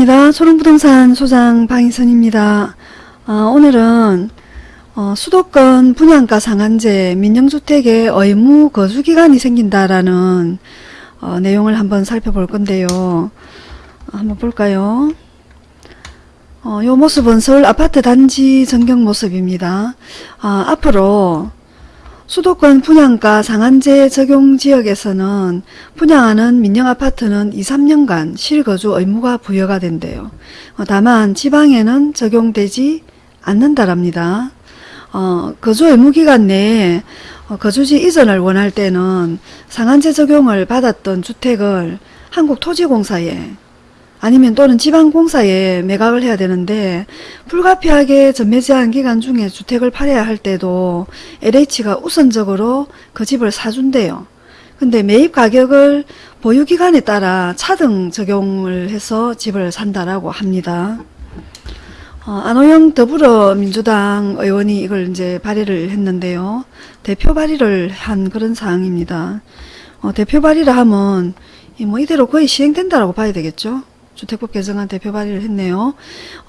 반갑습니다. 초롱부동산 소장 방희선입니다. 어, 오늘은 어, 수도권 분양가 상한제 민영주택의 의무 거주기간이 생긴다라는 어, 내용을 한번 살펴볼 건데요. 어, 한번 볼까요? 어, 요 모습은 서울 아파트 단지 전경 모습입니다. 아, 앞으로 수도권 분양가 상한제 적용 지역에서는 분양하는 민영아파트는 2, 3년간 실거주 의무가 부여가 된대요. 어, 다만 지방에는 적용되지 않는다랍니다. 어, 거주 의무기간 내에 어, 거주지 이전을 원할 때는 상한제 적용을 받았던 주택을 한국토지공사에 아니면 또는 지방공사에 매각을 해야 되는데 불가피하게 전매 제한 기간 중에 주택을 팔아야 할 때도 LH가 우선적으로 그 집을 사준대요. 근데 매입 가격을 보유기간에 따라 차등 적용을 해서 집을 산다라고 합니다. 어, 안호영 더불어민주당 의원이 이걸 이제 발의를 했는데요. 대표 발의를 한 그런 사항입니다. 어, 대표 발의를 하면 이뭐 이대로 거의 시행된다라고 봐야 되겠죠. 주택법 개정안 대표 발의를 했네요.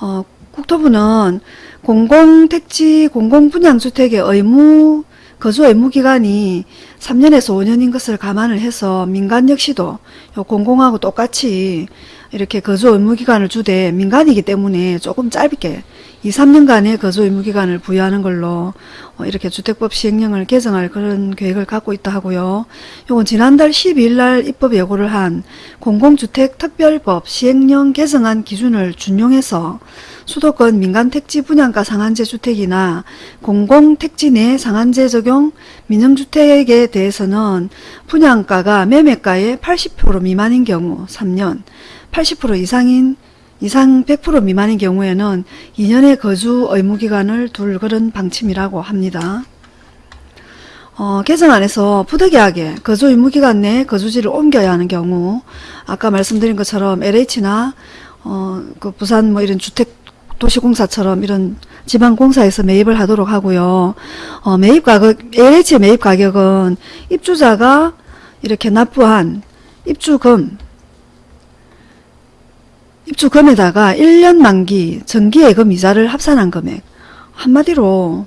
어, 국토부는 공공택지 공공분양주택의 의무 거주 의무 기간이 3년에서 5년인 것을 감안을 해서 민간 역시도 요 공공하고 똑같이 이렇게 거주 의무 기간을 주되 민간이기 때문에 조금 짧게 2, 3년간의 거주 의무 기간을 부여하는 걸로 어, 이렇게 주택법 시행령을 개정할 그런 계획을 갖고 있다 하고요. 요건 지난달 12일 날 입법 예고를 한 공공주택 특별법 시행령 개정안 기준을 준용해서 수도권 민간 택지 분양가 상한제 주택이나 공공 택지 내 상한제 적용 민영주택에 대해서는 분양가가 매매가의 80% 미만인 경우 3년, 80% 이상인 이상 100% 미만인 경우에는 2년의 거주 의무기간을 둘 그런 방침이라고 합니다. 어, 개정안에서 부득이하게 거주 의무기간 내에 거주지를 옮겨야 하는 경우 아까 말씀드린 것처럼 LH나 어, 그 부산 뭐 이런 주택 도시공사처럼 이런 지방공사에서 매입을 하도록 하고요. 어, 매입 가격, LH 매입 가격은 입주자가 이렇게 납부한 입주금, 입주금에다가 1년 만기 정기예금 이자를 합산한 금액 한마디로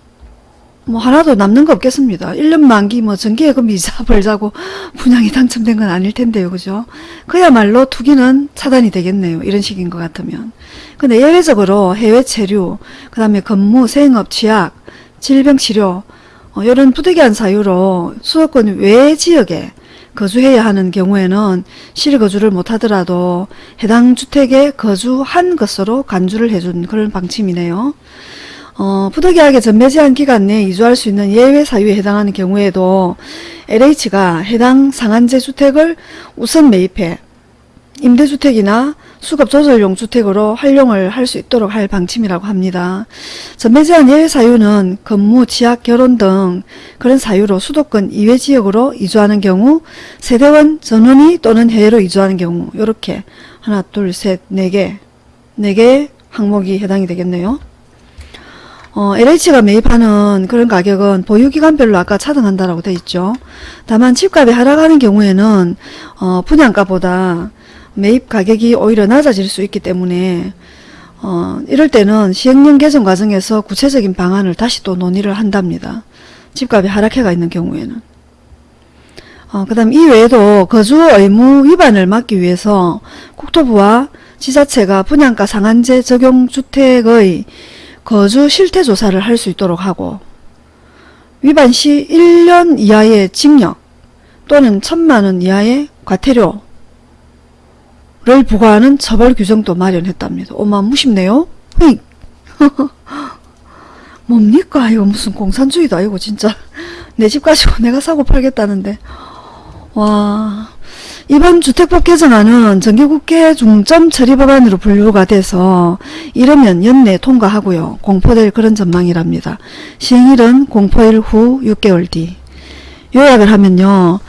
뭐 하나도 남는 거 없겠습니다. 1년 만기 뭐 정기예금 이자 벌자고 분양이 당첨된 건 아닐 텐데요. 그죠? 그야말로 투기는 차단이 되겠네요. 이런 식인 것 같으면. 근데 예외적으로 해외 체류, 그 다음에 근무, 생업, 취약, 질병치료 어, 이런 부득이한 사유로 수도권 외 지역에 거주해야 하는 경우에는 실거주를 못하더라도 해당 주택에 거주한 것으로 간주를 해준 그런 방침이네요. 어, 부득이하게 전매 제한 기간 내에 이주할 수 있는 예외 사유에 해당하는 경우에도 LH가 해당 상한제 주택을 우선 매입해 임대주택이나 수급조절용 주택으로 활용을 할 수 있도록 할 방침이라고 합니다. 전매 제한 예외 사유는 근무, 취약, 결혼 등 그런 사유로 수도권 이외 지역으로 이주하는 경우 세대원 전원이 또는 해외로 이주하는 경우 이렇게 하나, 둘, 셋, 네 개, 네 개의 항목이 해당이 되겠네요. 어, LH가 매입하는 그런 가격은 보유기간별로 아까 차등한다라고 되어 있죠. 다만 집값이 하락하는 경우에는 어, 분양가보다 매입 가격이 오히려 낮아질 수 있기 때문에 어, 이럴 때는 시행령 개정 과정에서 구체적인 방안을 다시 또 논의를 한답니다. 집값이 하락해가 있는 경우에는. 어, 그 다음 이외에도 거주 의무 위반을 막기 위해서 국토부와 지자체가 분양가 상한제 적용 주택의 거주 실태 조사를 할 수 있도록 하고 위반 시 1년 이하의 징역 또는 천만원 이하의 과태료 를 부과하는 처벌 규정도 마련했답니다. 어마무쉽네요. 뭡니까? 이거 무슨 공산주의도 아니고 진짜. 내 집 가지고 내가 사고 팔겠다는데. 와 이번 주택법 개정안은 정기국회 중점 처리 법안으로 분류가 돼서 이러면 연내 통과하고요. 공포될 그런 전망이랍니다. 시행일은 공포일 후 6개월 뒤. 요약을 하면요.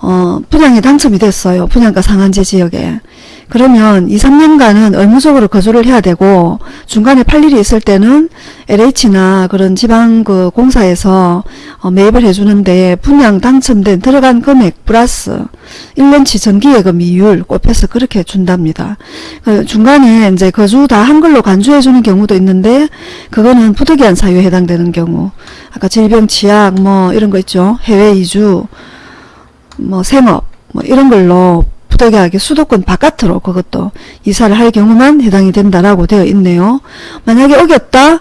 어, 분양이 당첨이 됐어요. 분양가 상한제 지역에. 그러면 2, 3년간은 의무적으로 거주를 해야 되고 중간에 팔 일이 있을 때는 LH나 그런 지방 그 공사에서 어, 매입을 해주는데 분양 당첨된 들어간 금액 플러스 1년치 정기예금 이율 꼽혀서 그렇게 준답니다. 그 중간에 이제 거주 다 한글로 간주해 주는 경우도 있는데 그거는 부득이한 사유에 해당되는 경우 아까 질병 치약 뭐 이런 거 있죠. 해외 이주 뭐 생업 뭐 이런 걸로 부득이하게 수도권 바깥으로 그것도 이사를 할 경우만 해당이 된다라고 되어 있네요. 만약에 어겼다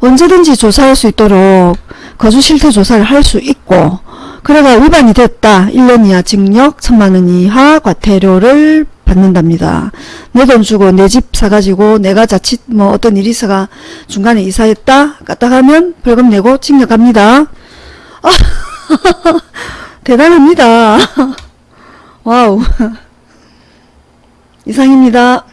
언제든지 조사할 수 있도록 거주 실태 조사를 할 수 있고 그래가 위반이 됐다 1년 이하 징역 천만 원 이하 과태료를 받는답니다. 내 돈 주고 내 집 사가지고 내가 자칫 뭐 어떤 일이 있어가 중간에 이사했다 까딱하면 벌금 내고 징역 갑니다. 아, 대단합니다. 와우. 이상입니다.